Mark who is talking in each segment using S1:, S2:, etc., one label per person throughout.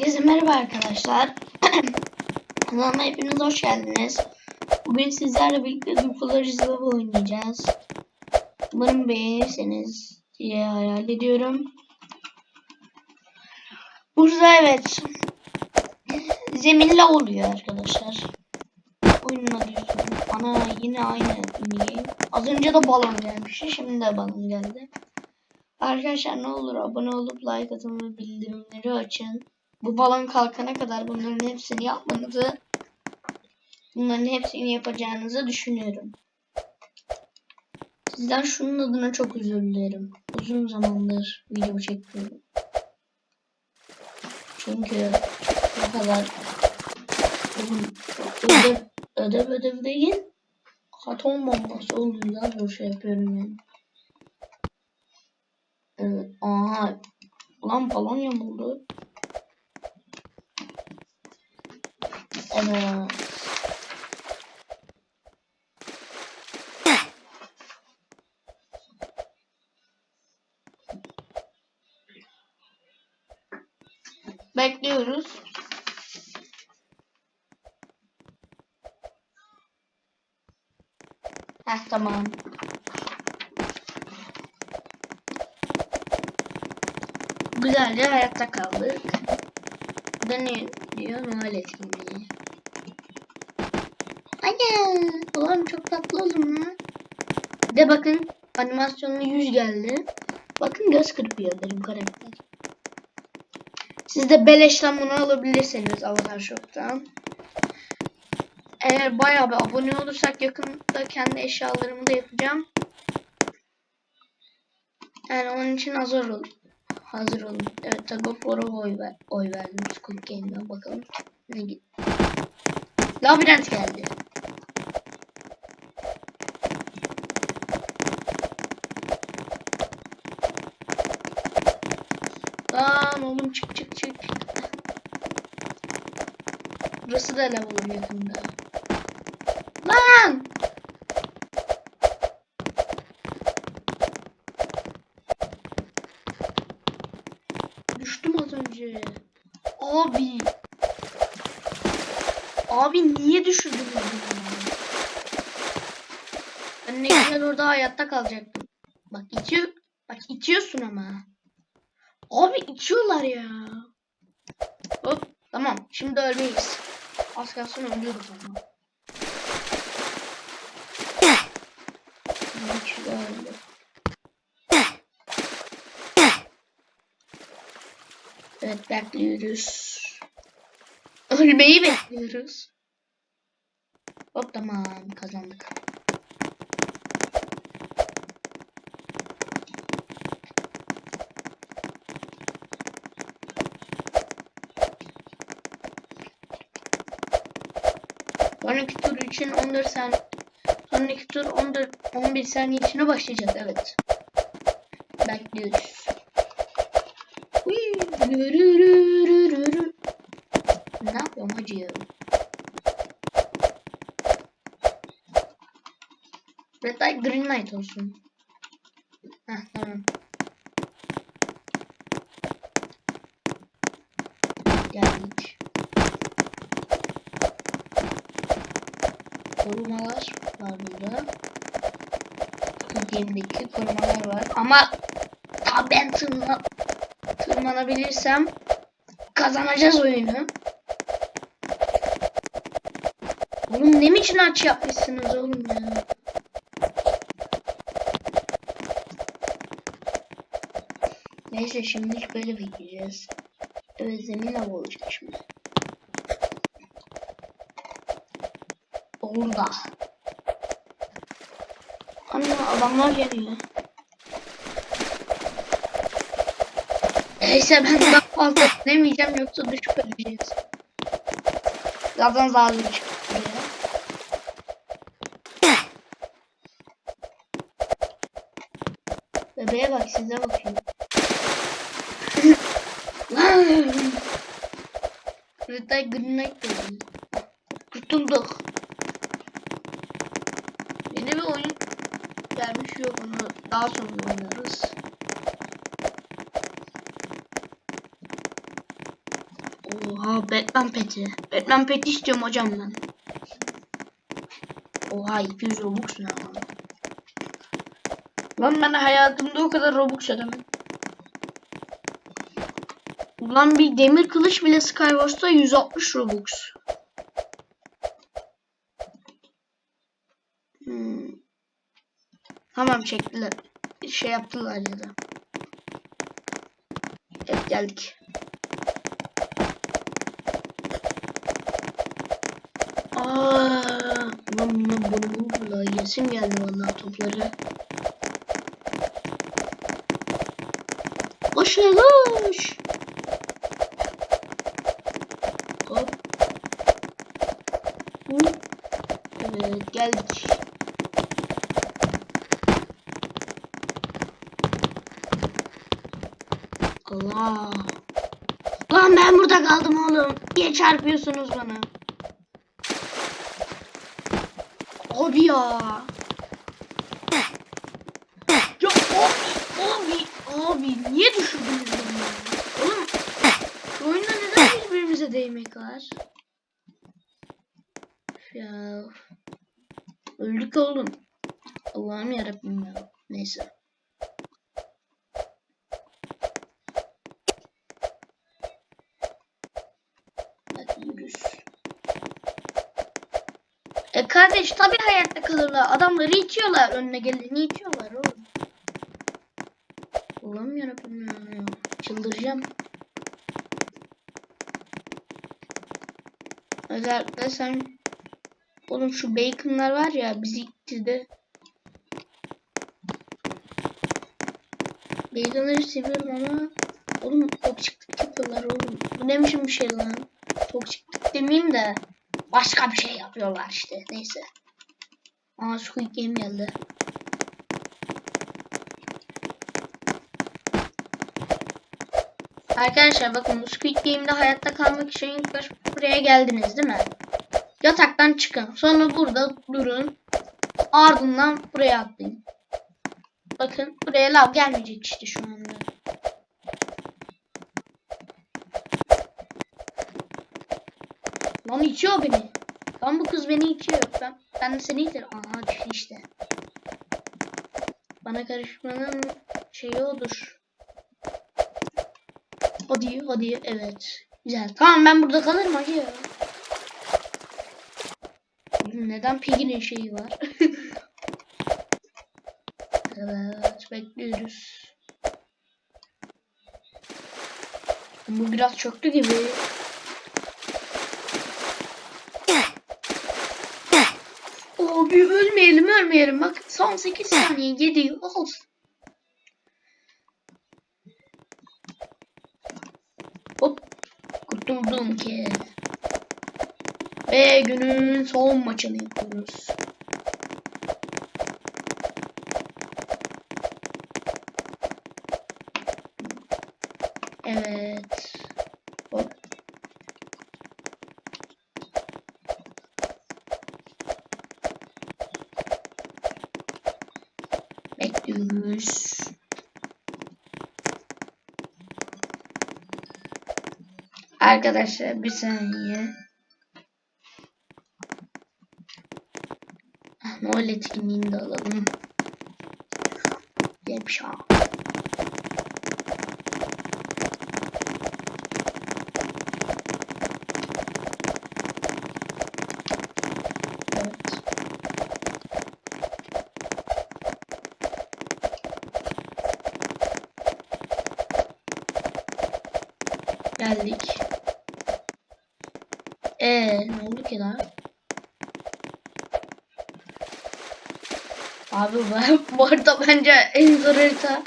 S1: Herkese merhaba arkadaşlar. Kanalıma hepiniz hoş geldiniz. Bugün sizlerle birlikte Dupolariz Love oynayacağız. Umarım beğenirseniz diye hayal ediyorum. Burada evet. Zeminle oluyor arkadaşlar. Oyunun adı. Ana yine aynı mini Az önce de balon gelmişti. Şimdi de balon geldi. Arkadaşlar ne olur abone olup like atın ve bildirimleri açın. Bu balon kalkana kadar bunların hepsini yapmanızı bunların hepsini yapacağınızı düşünüyorum. Sizden şunun adına çok özür dilerim. Uzun zamandır video çekmiyorum. Çünkü bu kadar ödev, ödev ödev değil atom bombası olduğundan zor şey yapıyorum yani. Evet. Aha. Ulan balon yamuldu. Evet. Bekliyoruz. Heh tamam. Güzelce hayatta kaldık. Diyor? Noel etkinliği. Ana! Ulan çok tatlı oldum lan. Bir de bakın animasyonlu yüz geldi. Bakın göz kırpıyor benim karakter. Siz de beleşten bunu alabilirsiniz Avatar Shop'tan. Eğer bayağı bir abone olursak yakında kendi eşyalarımı da yapacağım. Yani onun için hazır olun. Hazır olun. Evet Tug of War'a oy, ver, oy verdim. Squid Game'den bakalım. Ne gitti? Labirent geldi. Lan oğlum çık çık çık. Burası da lav olur yakında. Lan! Düştüm az önce. Abi. Abi niye düşürdün beni? Ben ne güzel orada hayatta kalacaktım. Bak itiyor. Bak itiyorsun ama. Abi itiyorlar ya. Hop tamam şimdi ölmeyiz. Az kalsın ölüyoruz ama. Öldü. Evet bekliyoruz. Ölmeyi bekliyoruz. Hop tamam kazandık. Sonraki tur için 14 saniye Sonraki tur 14 11 saniye içine başlayacak evet. Bekliyoruz. Ne yapıyorum hacı? Red light green light olsun. Heh tamam. Geldik. Korumalar var burada. Game'deki korumalar var. Ama ta ben tırma, tırmanabilirsem kazanacağız oyunu. Oğlum ne için aç yapmışsınız oğlum ya? Neyse şimdilik böyle bekleyeceğiz. Evet zemin av olacak şimdi. Orada. Ana adamlar geliyor. Neyse ben daha fazla demeyeceğim yoksa düşüp öleceğiz. Zaten zalim çıktı. Bebeğe bak size bakıyor. Light Green Light dedi. Kurtulduk. Yeni bir oyun yok onu daha sonra oynarız. Oha Batman peti. Batman peti istiyorum hocam ben. Oha 200 Robux ne lan? Lan ben hayatımda o kadar Robux ödemedim. Ulan bir demir kılıç bile Skywars'ta 160 Robux. Tamam çektiler. Şey yaptılar ya da. Evet geldik. Aa, lan bunlar bunu buldular. Yesim geldi vallahi topları. Koş lan, koş. Hop. Evet geldik. Allah. Lan ben burada kaldım oğlum. Niye çarpıyorsunuz bana? Abi ya. Ya abi, abi, abi niye düşürdünüz beni? Oğlum şu oyunda neden birbirimize değmek var? Ya. Öldük oğlum. Allah'ım yarabbim ya. Neyse. Hadi yürüs. E kardeş tabi hayatta kalırlar. Adamları itiyorlar. Önüne geleni itiyorlar oğlum. Allah'ım yarabbim ya. Çıldıracağım. Özellikle sen Oğlum şu baconlar var ya bizi itti Baconları seviyorum ama Oğlum toksiklik yapıyorlar oğlum. Bu ne biçim bir şey lan? Toksiklik demeyeyim de başka bir şey yapıyorlar işte. Neyse. Aa Squid Game geldi. Arkadaşlar bakın bu Squid Game'de hayatta kalmak için buraya geldiniz değil mi? Yataktan çıkın. Sonra burada durun. Ardından buraya atlayın. Bakın buraya lav gelmeyecek işte şu anda. Lan itiyor beni. Lan bu kız beni itiyor. Ben, ben de seni iterim. Aha düştü işte. Bana karışmanın şeyi odur. Hadi hadi evet. Güzel. Tamam ben burada kalırım hacı ya. Neden Piggy'nin şeyi var? evet bekliyoruz. Bu biraz çöktü gibi. Abi ölmeyelim ölmeyelim. Bak son 8 saniye 7 olsun. Hop. Kurtuldum ki. Ve günün son maçını yapıyoruz. Evet. Hop. Bekliyoruz. Arkadaşlar bir saniye. Noel etkinliğini de alalım. Yapşa. Evet. Geldik. Ee, ne oldu ki daha? Abi bu, bu arada bence en zor harita.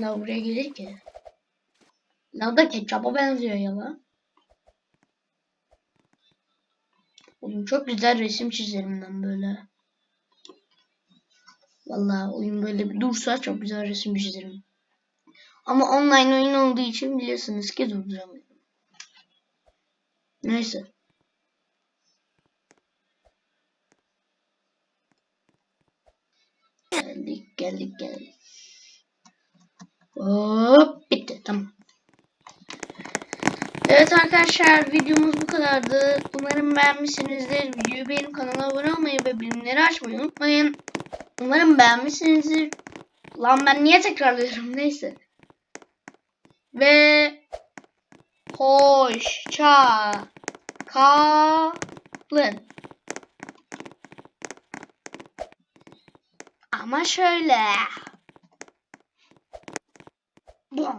S1: La buraya gelir ki. La da ketçapa benziyor ya la. Oğlum çok güzel resim çizerim ben böyle. Vallahi oyun böyle bir dursa çok güzel resim çizerim. Ama online oyun olduğu için biliyorsunuz ki durduramıyorum. Neyse. Geldik geldik geldik. Hop bitti tamam. Evet arkadaşlar videomuz bu kadardı. Umarım beğenmişsinizdir. Videoyu beğenip kanala abone olmayı ve bilimleri açmayı unutmayın. Umarım beğenmişsinizdir. Lan ben niye tekrarlıyorum neyse ve hoşça kalın. Ama şöyle. Bom.